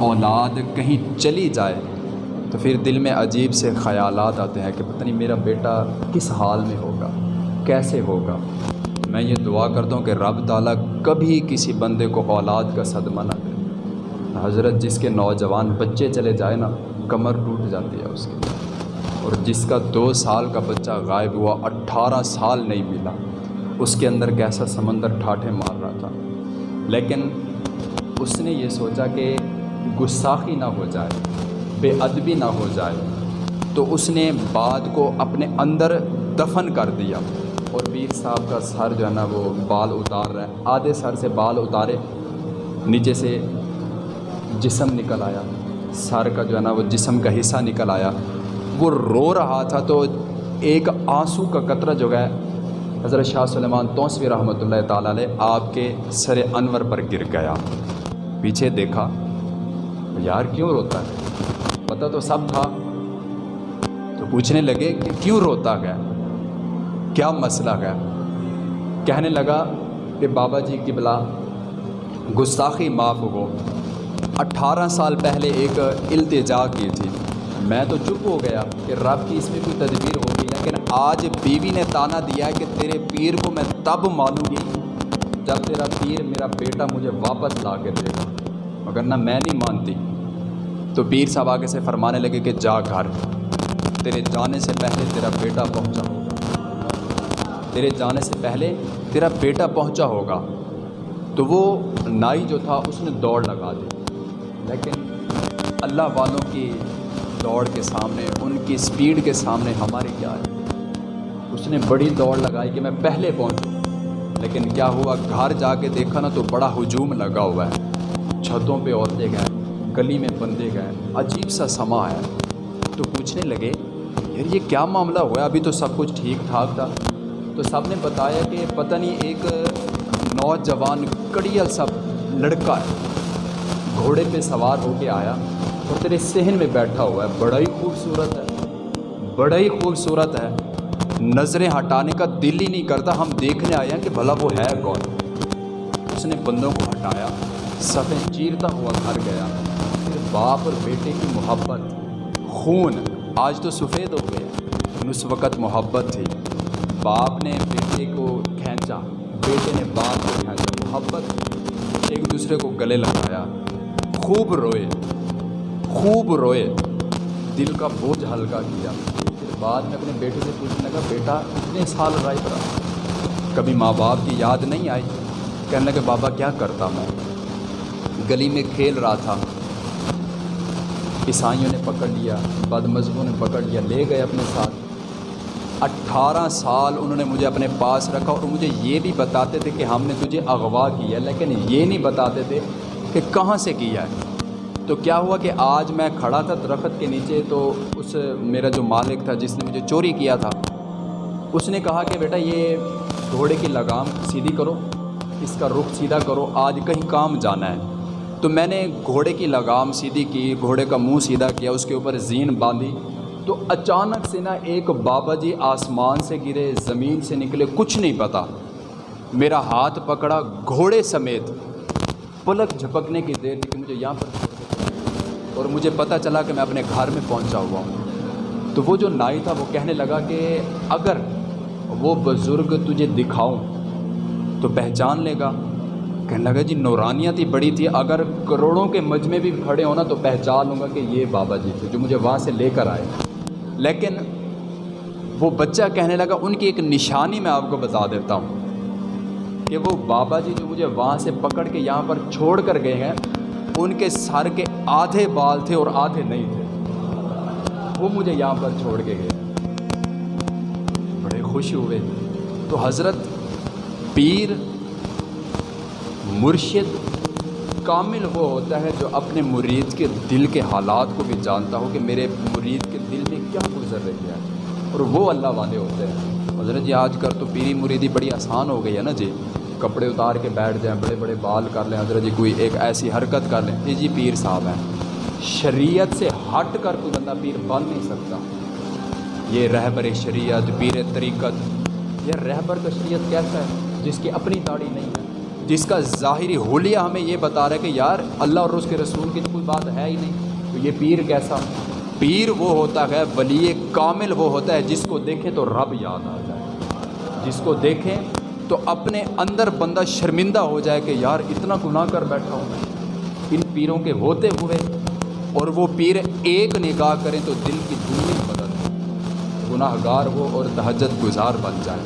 اولاد کہیں چلی جائے تو پھر دل میں عجیب سے خیالات آتے ہیں کہ پتہ نہیں میرا بیٹا کس حال میں ہوگا، کیسے ہوگا۔ میں یہ دعا کرتا ہوں کہ رب تعالیٰ کبھی کسی بندے کو اولاد کا صدمہ نہ دے۔ حضرت جس کے نوجوان بچے چلے جائے نا، کمر ٹوٹ جاتی ہے اس کی اور جس کا دو سال کا بچہ غائب ہوا، اٹھارہ سال نہیں ملا، اس کے اندر کیسا سمندر ٹھاٹھے مار رہا تھا۔ لیکن اس نے یہ سوچا کہ گستاخی نہ ہو جائے، بے ادبی نہ ہو جائے، تو اس نے بعد کو اپنے اندر دفن کر دیا۔ اور پیر صاحب کا سر جو ہے نا، وہ بال اتار رہا ہے آدھے سر سے بال اتارے، نیچے سے جسم نکل آیا۔ سر کا جو ہے نا، وہ جسم کا حصہ نکل آیا۔ وہ رو رہا تھا تو ایک آنسو کا قطرہ جو ہے، حضرت شاہ سلیمان توسوی رحمۃ اللہ تعالیٰ علیہ، آپ کے سر انور پر گر گیا۔ پیچھے دیکھا۔ یار کیوں روتا ہے؟ پتہ تو سب تھا۔ تو پوچھنے لگے کہ کیوں روتا گیا؟ کیا مسئلہ گیا؟ کہنے لگا کہ بابا جی کی بلا گستاخی معاف ہو۔ اٹھارہ سال پہلے ایک التجا کی تھی۔ میں تو چپ ہو گیا کہ رب کی اس میں کوئی تدبیر ہوگی، لیکن آج بیوی نے تانا دیا کہ تیرے پیر کو میں تب مانوں گی جب تیرا پیر میرا بیٹا مجھے واپس لا کے دے گا۔ مگر نہ میں نہیں مانتی۔ تو پیر صاحب آگے سے فرمانے لگے کہ جا گھر۔ تیرے جانے سے پہلے تیرا بیٹا پہنچا ہوگا۔ تیرے جانے سے پہلے تیرا بیٹا پہنچا ہوگا۔ تو وہ نائی جو تھا اس نے دوڑ لگا دی۔ لیکن اللہ والوں کی دوڑ کے سامنے، ان کی سپیڈ کے سامنے ہماری کیا ہے؟ اس نے بڑی دوڑ لگائی کہ میں پہلے پہنچوں۔ لیکن کیا ہوا؟ گھر جا کے دیکھا نا تو بڑا ہجوم لگا ہوا ہے۔ چھتوں پہ عورتیں گئے۔ گلی میں بندے گئے عجیب سا سما ہے۔ تو پوچھنے لگے، یار یہ کیا معاملہ ہوا ابھی تو سب کچھ ٹھیک ٹھاک تھا۔ تو سب نے بتایا کہ پتہ نہیں ایک نوجوان کڑیل سب لڑکا ہے، گھوڑے پہ سوار ہو کے آیا اور تیرے صحن میں بیٹھا ہوا ہے۔ بڑا ہی خوبصورت ہے۔ بڑا ہی خوبصورت ہے۔ نظریں ہٹانے کا دل ہی نہیں کرتا۔ ہم دیکھنے آئے ہیں کہ بھلا وہ ہے کون۔ اس نے بندوں کو ہٹایا۔ سفید چیرتا ہوا گھر گیا۔ پھر باپ اور بیٹے کی محبت، خون آج تو سفید ہو گیا اس وقت محبت تھی۔ باپ نے بیٹے کو کھینچا۔ بیٹے نے باپ کو کھینچا۔ محبت ایک دوسرے کو گلے لگایا۔ خوب روئے۔ خوب روئے۔ دل کا بوجھ ہلکا کیا۔ پھر بعد میں اپنے بیٹے سے پوچھنے لگا، بیٹا اتنے سال رائے رہا کبھی ماں باپ کی یاد نہیں آئی؟ کہنے لگے، بابا، کیا کرتا میں گلی میں کھیل رہا تھا۔ عیسائیوں نے پکڑ لیا بد مذہبوں نے پکڑ لیا، لے گئے اپنے ساتھ۔ اٹھارہ سال انہوں نے مجھے اپنے پاس رکھا اور مجھے یہ بھی بتاتے تھے کہ ہم نے تجھے اغوا کیا، لیکن یہ نہیں بتاتے تھے کہ کہاں سے کیا ہے۔ تو کیا ہوا کہ آج میں کھڑا تھا درخت کے نیچے، تو اس میرا جو مالک تھا جس نے مجھے چوری کیا تھا، اس نے کہا کہ بیٹا یہ گھوڑے کی لگام سیدھی کرو، اس کا رخ سیدھا کرو، آج کہیں کام جانا ہے۔ تو میں نے گھوڑے کی لگام سیدھی کی، گھوڑے کا منہ سیدھا کیا، اس کے اوپر زین باندھی۔ تو اچانک سے نا ایک بابا جی آسمان سے گرے، زمین سے نکلے، کچھ نہیں پتا۔ میرا ہاتھ پکڑا، گھوڑے سمیت۔ پلک جھپکنے کی دیر کہ مجھے یہاں پر اور مجھے پتہ چلا کہ میں اپنے گھر میں پہنچا ہوا ہوں۔ تو وہ جو نائی تھا، وہ کہنے لگا کہ اگر وہ بزرگ تجھے دکھاؤں تو پہچان لے گا۔ کہنے لگا جی نورانیت ہی بڑی تھی، اگر کروڑوں کے مجمع بھی کھڑے ہونا تو پہچان لوں گا کہ یہ بابا جی تھے جو مجھے وہاں سے لے کر آئے. لیکن وہ بچہ کہنے لگا، ان کی ایک نشانی میں آپ کو بتا دیتا ہوں کہ وہ بابا جی جو مجھے وہاں سے پکڑ کے یہاں پر چھوڑ کر گئے ہیں، ان کے سر کے آدھے بال تھے اور آدھے نہیں تھے۔ وہ مجھے یہاں پر چھوڑ کے گئے۔ بڑے خوش ہوئے۔ تو حضرت پیر مرشد کامل وہ ہوتا ہے جو اپنے مرید کے دل کے حالات کو بھی جانتا ہو کہ میرے مرید کے دل میں کیا گزر رہی ہے۔ اور وہ اللہ والے ہوتے ہیں۔ حضرت جی آج کل تو پیری مریدی بڑی آسان ہو گئی ہے نا جی۔ کپڑے اتار کے بیٹھ جائیں، بڑے بڑے بال کر لیں۔ حضرت جی کوئی ایک ایسی حرکت کر لیں۔ یہ جی پیر صاحب ہیں۔ شریعت سے ہٹ کر کوئی بندہ پیر بن نہیں سکتا۔ یہ رہبر شریعت، پیر طریقت، یہ رہبر کا شریعت کیسا ہے؟ جس کی اپنی داڑھی نہیں ہے۔ جس کا ظاہری حلیہ ہمیں یہ بتا رہا ہے کہ یار اللہ اور اس کے رسول کی تو کوئی بات ہے ہی نہیں۔ تو یہ پیر کیسا؟ پیر وہ ہوتا ہے، ولی کامل وہ ہوتا ہے جس کو دیکھے تو رب یاد آ جائے۔ جس کو دیکھیں تو اپنے اندر بندہ شرمندہ ہو جائے کہ یار اتنا گناہ کر بیٹھا ہوں میں۔ ان پیروں کے ہوتے ہوئے اور وہ پیر ایک نگاہ کریں تو دل کی دنیا بدل گناہ گار ہو اور تہجد گزار بن جائیں